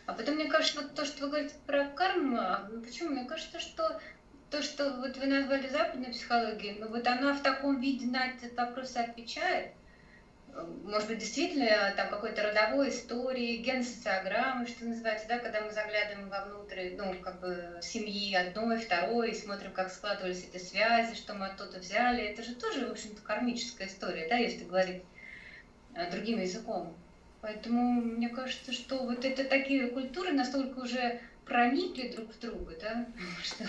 А потом, мне кажется, вот то, что вы говорите про карму, а, ну, почему? Мне кажется, что то, что вот вы назвали западной психологией, ну вот она в таком виде на этот вопрос отвечает. Может быть, действительно, там какой-то родовой истории, генсоциограммы, что называется, да, когда мы заглядываем вовнутрь, ну, как бы, семьи одной, второй, и смотрим, как складывались эти связи, что мы оттуда взяли. Это же тоже, в общем-то, кармическая история, да, если говорить э, другим языком. Поэтому мне кажется, что вот это такие культуры настолько уже проникли друг в друга, да, что,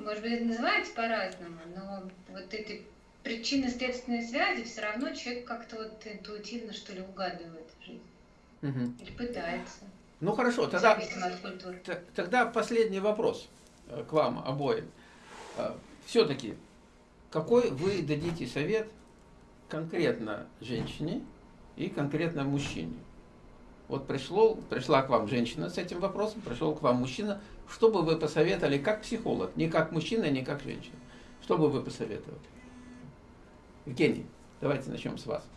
может быть, это называется по-разному, но вот эти причинно-следственные связи все равно человек как-то вот интуитивно, что ли, угадывает в жизни. Угу. Или пытается. Ну хорошо, тогда, тогда последний вопрос э, к вам обоим. Э, Все-таки, какой вы дадите совет конкретно женщине, и конкретно мужчине. Вот пришло, пришла к вам женщина с этим вопросом, пришел к вам мужчина. Что бы вы посоветовали как психолог, не как мужчина, не как женщина? Что бы вы посоветовали? Евгений, давайте начнем с вас.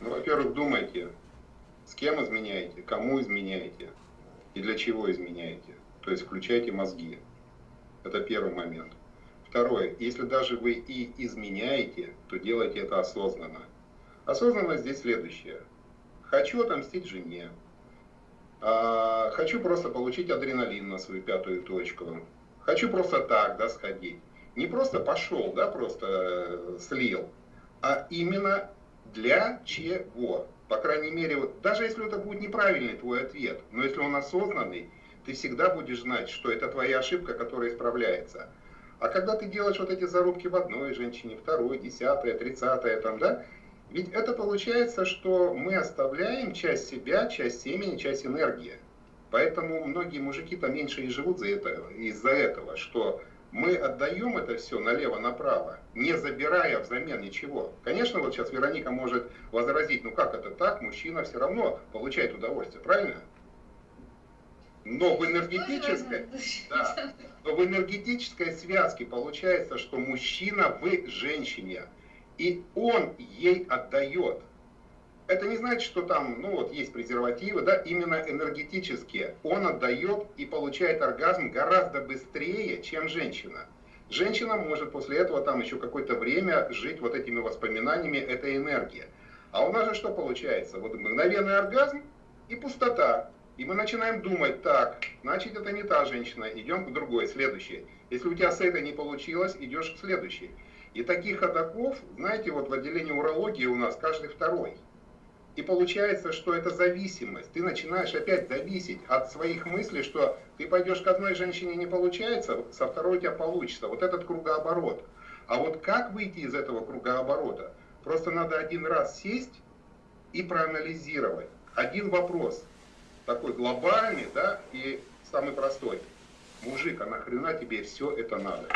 Ну, во-первых, думайте, с кем изменяете, кому изменяете и для чего изменяете. То есть включайте мозги. Это первый момент. Второе, если даже вы и изменяете, то делайте это осознанно. Осознанность здесь следующее. Хочу отомстить жене. А, хочу просто получить адреналин на свою пятую точку. Хочу просто так, да, сходить. Не просто пошел, да, просто э, слил, а именно для чего. По крайней мере, вот, даже если это будет неправильный твой ответ, но если он осознанный, ты всегда будешь знать, что это твоя ошибка, которая исправляется. А когда ты делаешь вот эти зарубки в одной женщине, второй, десятая, тридцатая, там, да, ведь это получается, что мы оставляем часть себя, часть семени, часть энергии. Поэтому многие мужики-то меньше и живут за это, из-за этого, что мы отдаем это все налево-направо, не забирая взамен ничего. Конечно, вот сейчас Вероника может возразить, ну как это так, мужчина все равно получает удовольствие, правильно? Но в энергетической, да, но в энергетической связке получается, что мужчина в женщине – и он ей отдает. Это не значит, что там, ну вот есть презервативы, да, именно энергетические. Он отдает и получает оргазм гораздо быстрее, чем женщина. Женщина может после этого там еще какое-то время жить вот этими воспоминаниями этой энергии. А у нас же что получается? Вот мгновенный оргазм и пустота. И мы начинаем думать, так, значит это не та женщина, идем к другой, следующей. Если у тебя с этой не получилось, идешь к следующей. И таких ходаков, знаете, вот в отделении урологии у нас каждый второй. И получается, что это зависимость. Ты начинаешь опять зависеть от своих мыслей, что ты пойдешь к одной женщине не получается, со второй у тебя получится. Вот этот кругооборот. А вот как выйти из этого кругооборота? Просто надо один раз сесть и проанализировать. Один вопрос, такой глобальный, да, и самый простой. Мужик, а нахрена тебе все это надо?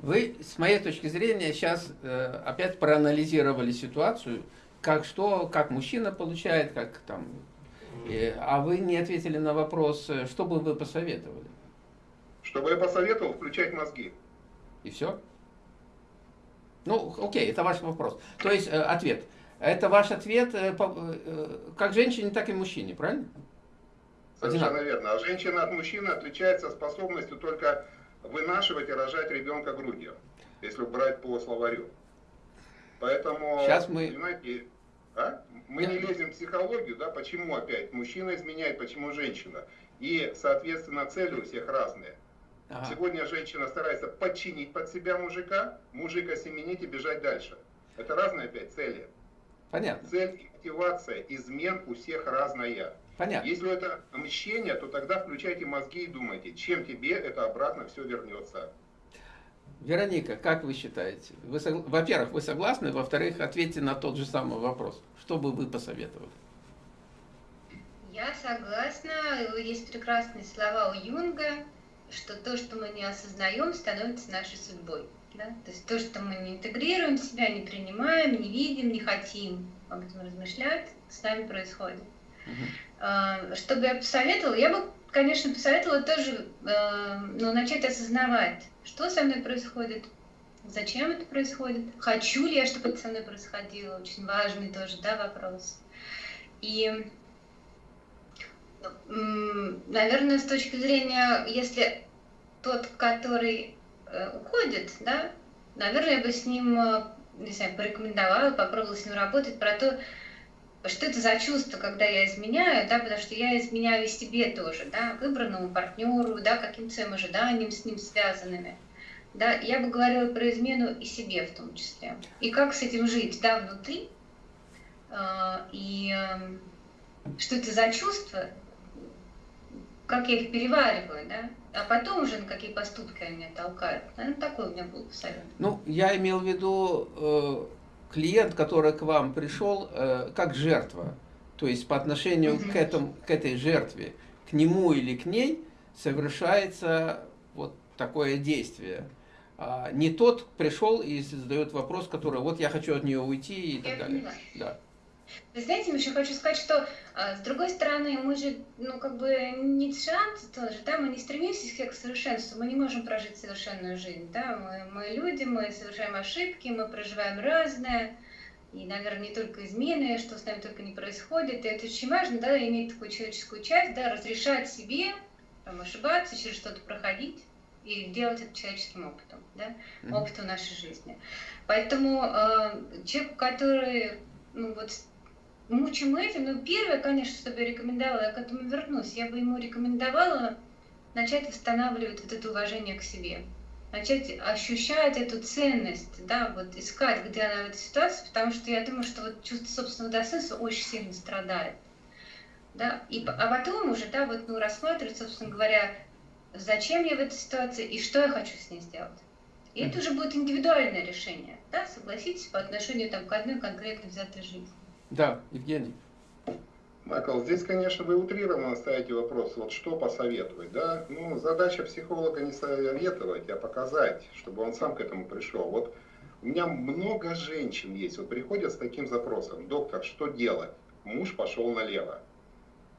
Вы, с моей точки зрения, сейчас э, опять проанализировали ситуацию, как что, как мужчина получает, как там, э, а вы не ответили на вопрос, э, что бы вы посоветовали? Чтобы я посоветовал включать мозги. И все? Ну, окей, это ваш вопрос. То есть э, ответ. Это ваш ответ э, по, э, как женщине, так и мужчине, правильно? Совершенно верно. А женщина от мужчины отличается способностью только вынашивать и рожать ребенка грудью, если брать по словарю. Поэтому, Сейчас мы... понимаете, а? мы не лезем в психологию, да, почему опять мужчина изменяет, почему женщина. И, соответственно, цели у всех разные. Ага. Сегодня женщина старается подчинить под себя мужика, мужика семенить и бежать дальше. Это разные опять цели. Понятно. Цель и мотивация измен у всех разная. Понятно. Если это мщение, то тогда включайте мозги и думайте, чем тебе это обратно все вернется. Вероника, как вы считаете? Вы, во-первых, вы согласны? Во-вторых, ответьте на тот же самый вопрос. Что бы вы посоветовали? Я согласна. Есть прекрасные слова у Юнга, что то, что мы не осознаем, становится нашей судьбой. Да? То есть то, что мы не интегрируем в себя, не принимаем, не видим, не хотим об этом размышлять, с нами происходит. Uh-huh. Что я посоветовала? Я бы, конечно, посоветовала тоже э, ну, начать осознавать, что со мной происходит, зачем это происходит, хочу ли я, чтобы это со мной происходило, очень важный тоже да, вопрос. И, наверное, с точки зрения, если тот, который э, уходит, да, наверное, я бы с ним, не знаю, порекомендовала, попробовала с ним работать про то, что это за чувство, когда я изменяю, да, потому что я изменяю и себе тоже, да, выбранному партнеру, да, каким-то своим ожиданиям с ним связанными. Да, я бы говорила про измену и себе в том числе. И как с этим жить, да, внутри, э, и э, что это за чувства, как я их перевариваю, да, а потом уже на какие поступки они меня толкают. Наверное, такой у меня был совет. Ну, я имел в виду э, клиент, который к вам пришел э, как жертва. То есть по отношению к, этому, к этой жертве, к нему или к ней совершается вот такое действие. А не тот пришел и задает вопрос, который вот я хочу от нее уйти и так далее. Поняла. Вы знаете, еще хочу сказать, что а, с другой стороны, мы же, ну, как бы, не шанс тоже, да, мы не стремимся к совершенству, мы не можем прожить совершенную жизнь, да, мы, мы люди, мы совершаем ошибки, мы проживаем разное, и, наверное, не только измены, что с нами только не происходит, и это очень важно, да, иметь такую человеческую часть, да, разрешать себе там, ошибаться, через что-то проходить, и делать это человеческим опытом, да, опытом нашей жизни. Поэтому э, человек, который ну, вот мучим этим. Ну, первое, конечно, что бы я рекомендовала, я к этому вернусь, я бы ему рекомендовала начать восстанавливать вот это уважение к себе. Начать ощущать эту ценность, да, вот искать, где она в этой ситуации, потому что я думаю, что вот чувство собственного достоинства очень сильно страдает. Да, и, а потом уже, да, вот, ну, рассматривать, собственно говоря, зачем я в этой ситуации и что я хочу с ней сделать. И это уже будет индивидуальное решение, да, согласитесь, по отношению там, к одной конкретно взятой жизни. Да, Евгений. Майкл, здесь, конечно, вы утрированно ставите вопрос, вот что посоветовать, да? Ну, задача психолога не советовать, а показать, чтобы он сам к этому пришел. Вот у меня много женщин есть, вот приходят с таким запросом, доктор, что делать? Муж пошел налево.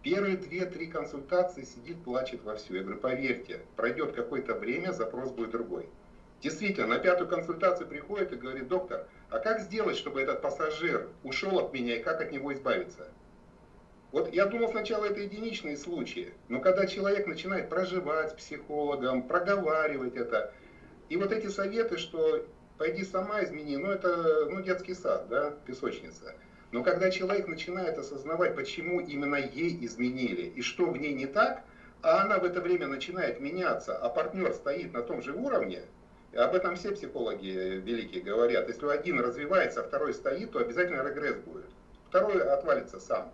Первые две-три консультации сидит, плачет вовсю. Я говорю, поверьте, пройдет какое-то время, запрос будет другой. Действительно, на пятую консультацию приходит и говорит, доктор, а как сделать, чтобы этот пассажир ушел от меня и как от него избавиться? Вот я думал сначала это единичные случаи, но когда человек начинает проживать с психологом, проговаривать это, и вот эти советы, что пойди сама измени, ну это ну, детский сад, да, песочница. Но когда человек начинает осознавать, почему именно ей изменили и что в ней не так, а она в это время начинает меняться, а партнер стоит на том же уровне, об этом все психологи великие говорят. Если один развивается, а второй стоит, то обязательно регресс будет. Второй отвалится сам.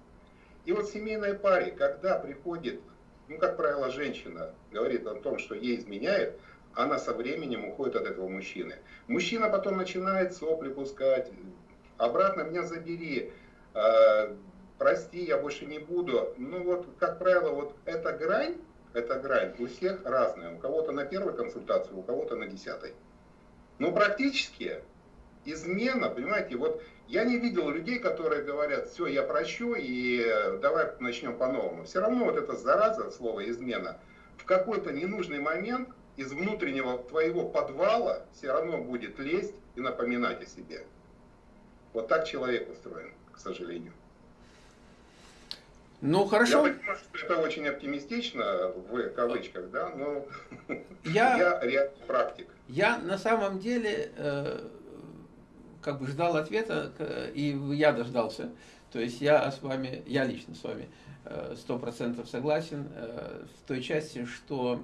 И вот в семейной паре, когда приходит, ну, как правило, женщина говорит о том, что ей изменяет, она со временем уходит от этого мужчины. Мужчина потом начинает сопли пускать, обратно меня забери, э, прости, я больше не буду. Ну вот, как правило, вот эта грань, эта грань у всех разная. У кого-то на первой консультации, у кого-то на десятой. Но практически измена, понимаете, вот я не видел людей, которые говорят, все, я прощу и давай начнем по-новому. Все равно вот эта зараза, слово измена, в какой-то ненужный момент из внутреннего твоего подвала все равно будет лезть и напоминать о себе. Вот так человек устроен, к сожалению. Ну, хорошо. Я понимаю, что это очень оптимистично, в кавычках, да, но я, я реальный практик. Я на самом деле э, как бы ждал ответа, и я дождался. То есть я с вами, я лично с вами э, сто процентов согласен э, в той части, что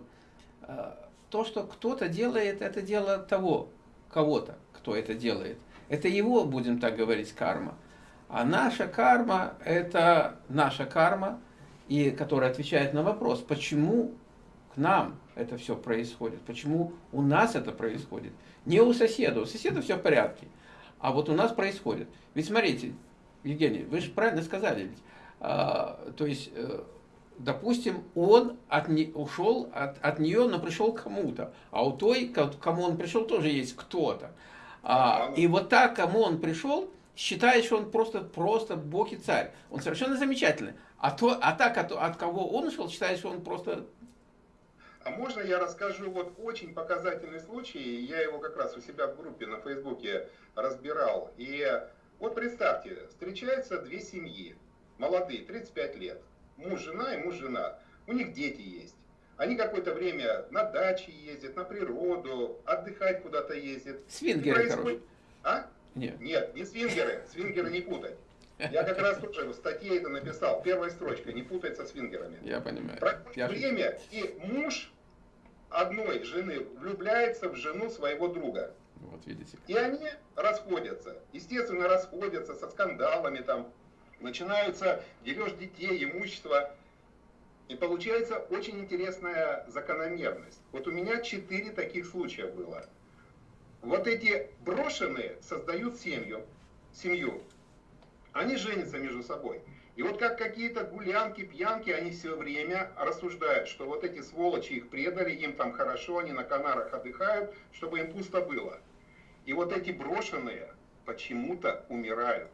э, то, что кто-то делает, это дело того, кого-то, кто это делает. Это его, будем так говорить, карма. А наша карма – это наша карма, и которая отвечает на вопрос, почему к нам это все происходит, почему у нас это происходит. Не у соседа, у соседа все в порядке – а вот у нас происходит. Ведь смотрите, Евгений, вы же правильно сказали, ведь, а, то есть, э, допустим, он от не, ушел от, от нее, но пришел к кому-то, а у той, к кому он пришел, тоже есть кто-то. А, и вот так, кому он пришел, считает, что он просто, просто бог и царь. Он совершенно замечательный. А, то, а так, от, от кого он ушел, считает, что он просто а можно я расскажу вот очень показательный случай, я его как раз у себя в группе на Фейсбуке разбирал. И вот представьте, встречаются две семьи, молодые, 35 лет, муж, жена и муж, жена. У них дети есть. Они какое-то время на даче ездят, на природу, отдыхать куда-то ездят. Свингеры, происходит... А? Нет. Нет, не свингеры, свингеры не путать. Я как раз тоже в статье это написал. Первая строчка, не путать со свингерами. Я понимаю. Проходит Я время, и муж одной жены влюбляется в жену своего друга. Вот видите. И они расходятся. Естественно, расходятся со скандалами там. Начинаются дележ детей, имущества. И получается очень интересная закономерность. Вот у меня четыре таких случая было. Вот эти брошенные создают семью, семью. Они женятся между собой. И вот как какие-то гулянки, пьянки, они все время рассуждают, что вот эти сволочи их предали, им там хорошо, они на Канарах отдыхают, чтобы им пусто было. И вот эти брошенные почему-то умирают,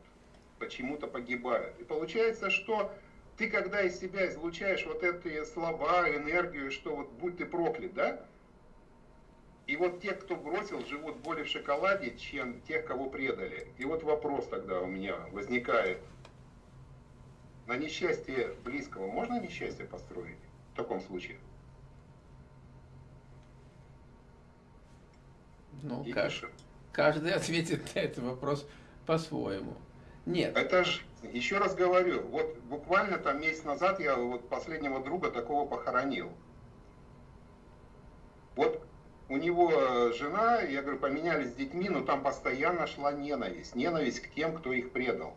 почему-то погибают. И получается, что ты когда из себя излучаешь вот эти слова, энергию, что вот будь ты проклят, да? И вот те, кто бросил, живут более в шоколаде, чем тех, кого предали. И вот вопрос тогда у меня возникает – на несчастье близкого можно несчастье построить в таком случае? Ну, каждый, каждый ответит на этот вопрос по-своему. Нет. Это же, еще раз говорю, вот буквально там месяц назад я вот последнего друга такого похоронил. Вот у него жена, я говорю, поменялись с детьми, но там постоянно шла ненависть. Ненависть к тем, кто их предал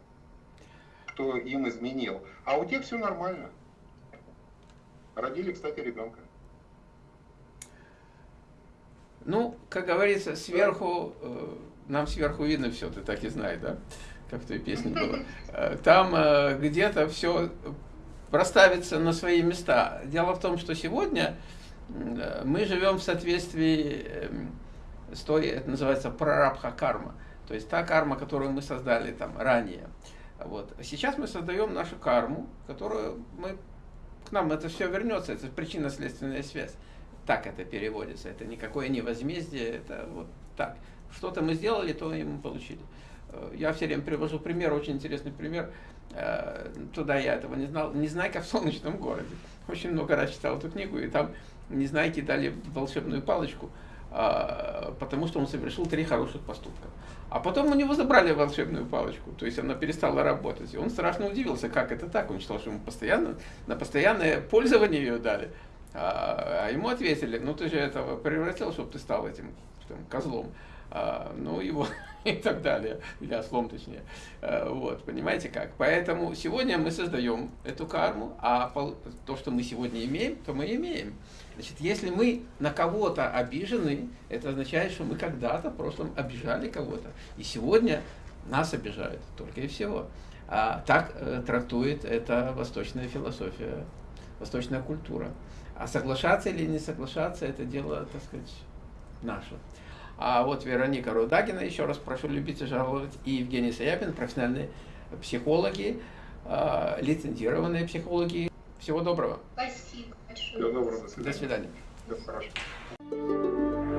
кто им изменил. А у тех все нормально. Родили, кстати, ребенка. Ну, как говорится, сверху, э, нам сверху видно все, ты так и знаешь, да? Как в той песне было. Э, там э, где-то все проставится на свои места. Дело в том, что сегодня мы живем в соответствии эм, с той, это называется прарабха карма. То есть та карма, которую мы создали там ранее. Вот. Сейчас мы создаем нашу карму, которую мы, к нам это все вернется, это причинно-следственная связь. Так это переводится, это никакое не возмездие, это вот так. Что-то мы сделали, то и мы получили. Э, я все время привожу пример, очень интересный пример. Э, туда я этого не знал. Незнайка в солнечном городе. Очень много раз читал эту книгу, и там Незнайке дали волшебную палочку, а, потому что он совершил три хороших поступка. А потом у него забрали волшебную палочку, то есть она перестала работать. И он страшно удивился, как это так. Он считал, что ему постоянно, на постоянное пользование ее дали. А, а ему ответили, ну ты же этого превратил, чтобы ты стал этим там, козлом. А, ну его и так далее, или ослом точнее. А, вот, понимаете как? Поэтому сегодня мы создаем эту карму, а то, что мы сегодня имеем, то мы имеем. Значит, если мы на кого-то обижены, это означает, что мы когда-то в прошлом обижали кого-то. И сегодня нас обижают, только и всего. А так э, трактует это восточная философия, восточная культура. А соглашаться или не соглашаться, это дело, так сказать, наше. А вот Вероника Рудагина, еще раз прошу любить и жаловать, и Евгений Саяпин, профессиональные психологи, э, лицензированные психологи. Всего доброго. Спасибо. Всего доброго, до свидания. До свидания. Всего хорошего.